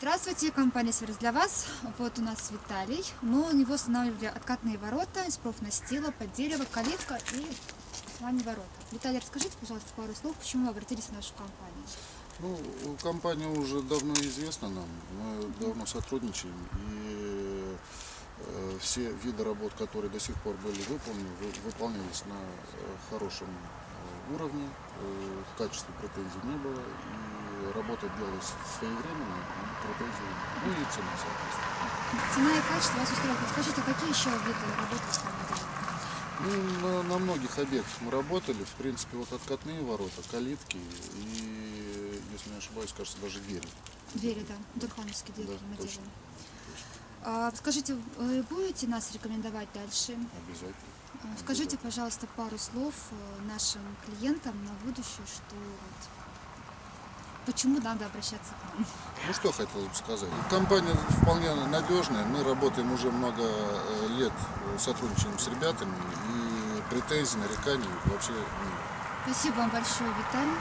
Здравствуйте, компания «Сервис для вас». Вот у нас Виталий. Мы у него устанавливали откатные ворота из профнастила под дерево, калитка и основание ворота. Виталий, расскажите, пожалуйста, пару слов, почему вы обратились в нашу компанию. Ну, компания уже давно известна нам, мы давно сотрудничаем, и э, все виды работ, которые до сих пор были выполнены, вы- выполнялись на э, хорошем э, уровне, э, качестве претензий не было, и работа делалась своевременно, претензий, ну и цена, соответственно. Цена и качество вас устраивает. Скажите, какие еще виды работы вы делаете? Ну, на, на многих объектах мы работали, в принципе, вот откатные ворота, калитки и, если не ошибаюсь, кажется, даже двери. Двери, да, дурхановские двери Да, мы точно. делаем. А, скажите, вы будете нас рекомендовать дальше? Обязательно. А, Скажите, пожалуйста, пару слов э, нашим клиентам на будущее, что вот, почему надо обращаться к нам. Ну что хотелось бы сказать. Компания вполне надежная. Мы работаем уже много э, лет, э, сотрудничаем с ребятами. И претензий, нареканий вообще нет. Спасибо вам большое, Виталий.